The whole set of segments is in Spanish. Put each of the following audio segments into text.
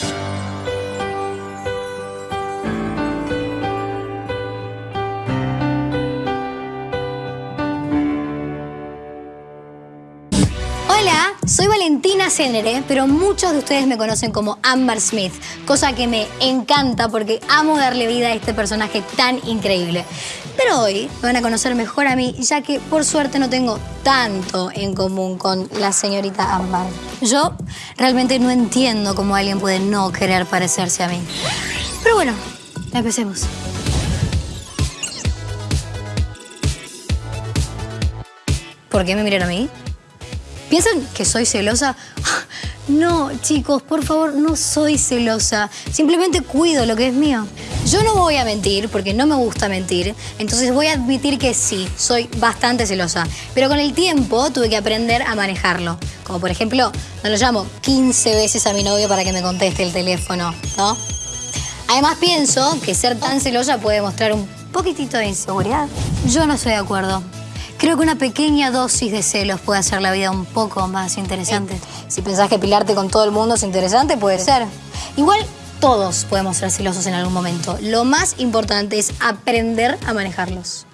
Hola, soy Valentina Cénere, pero muchos de ustedes me conocen como Amber Smith, cosa que me encanta porque amo darle vida a este personaje tan increíble. Pero hoy me van a conocer mejor a mí, ya que por suerte no tengo tanto en común con la señorita Amber. Yo realmente no entiendo cómo alguien puede no querer parecerse a mí. Pero bueno, empecemos. ¿Por qué me miran a mí? ¿Piensan que soy celosa? No, chicos, por favor, no soy celosa. Simplemente cuido lo que es mío. Yo no voy a mentir, porque no me gusta mentir. Entonces voy a admitir que sí, soy bastante celosa. Pero con el tiempo tuve que aprender a manejarlo. Como por ejemplo, no lo llamo 15 veces a mi novio para que me conteste el teléfono, ¿no? Además pienso que ser tan celosa puede mostrar un poquitito de inseguridad. Yo no estoy de acuerdo. Creo que una pequeña dosis de celos puede hacer la vida un poco más interesante. Si pensás que pilarte con todo el mundo es interesante, puede ser. Igual todos podemos ser celosos en algún momento. Lo más importante es aprender a manejarlos.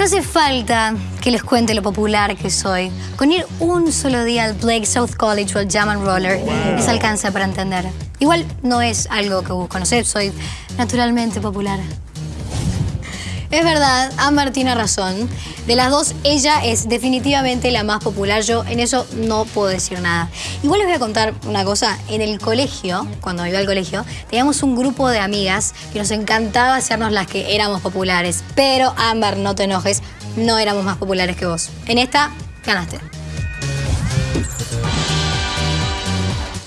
No hace falta que les cuente lo popular que soy. Con ir un solo día al Blake South College o al Jam and Roller les alcanza para entender. Igual no es algo que busco, no sé, soy naturalmente popular. Es verdad, Amber tiene razón. De las dos, ella es definitivamente la más popular. Yo en eso no puedo decir nada. Igual les voy a contar una cosa. En el colegio, cuando iba al colegio, teníamos un grupo de amigas que nos encantaba hacernos las que éramos populares. Pero, Amber, no te enojes, no éramos más populares que vos. En esta, ganaste.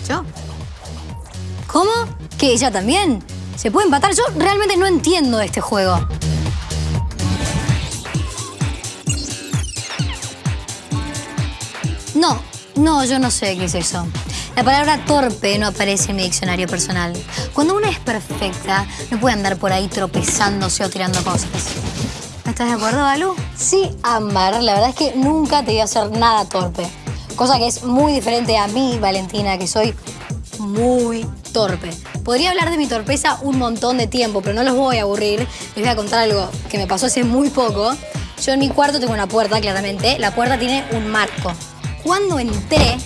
¿Yo? ¿Cómo? ¿Que ella también? ¿Se puede empatar? Yo realmente no entiendo este juego. No, no, yo no sé qué es eso. La palabra torpe no aparece en mi diccionario personal. Cuando una es perfecta, no puede andar por ahí tropezándose o tirando cosas. ¿Estás de acuerdo, Balú? Sí, Ámbar, la verdad es que nunca te voy a hacer nada torpe. Cosa que es muy diferente a mí, Valentina, que soy muy torpe. Podría hablar de mi torpeza un montón de tiempo, pero no los voy a aburrir. Les voy a contar algo que me pasó hace muy poco. Yo en mi cuarto tengo una puerta, claramente. La puerta tiene un marco. Cuando entré,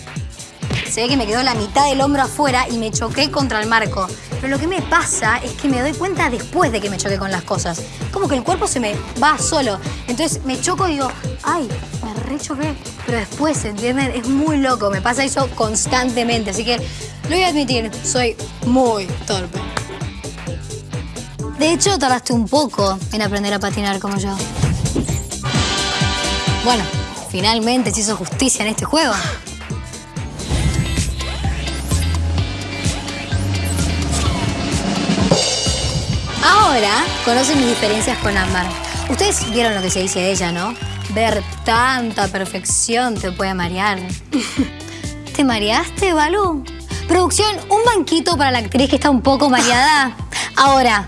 se ve que me quedó la mitad del hombro afuera y me choqué contra el marco. Pero lo que me pasa es que me doy cuenta después de que me choqué con las cosas. Como que el cuerpo se me va solo. Entonces me choco y digo, ay, me rechoqué. Pero después, ¿entienden? Es muy loco. Me pasa eso constantemente. Así que lo voy a admitir, soy muy torpe. De hecho, tardaste un poco en aprender a patinar como yo. Bueno, finalmente se hizo justicia en este juego. Ahora conocen mis diferencias con Ámbar. Ustedes vieron lo que se dice de ella, ¿no? Ver tanta perfección te puede marear. ¿Te mareaste, Balú? Producción, un banquito para la actriz que está un poco mareada. Ahora,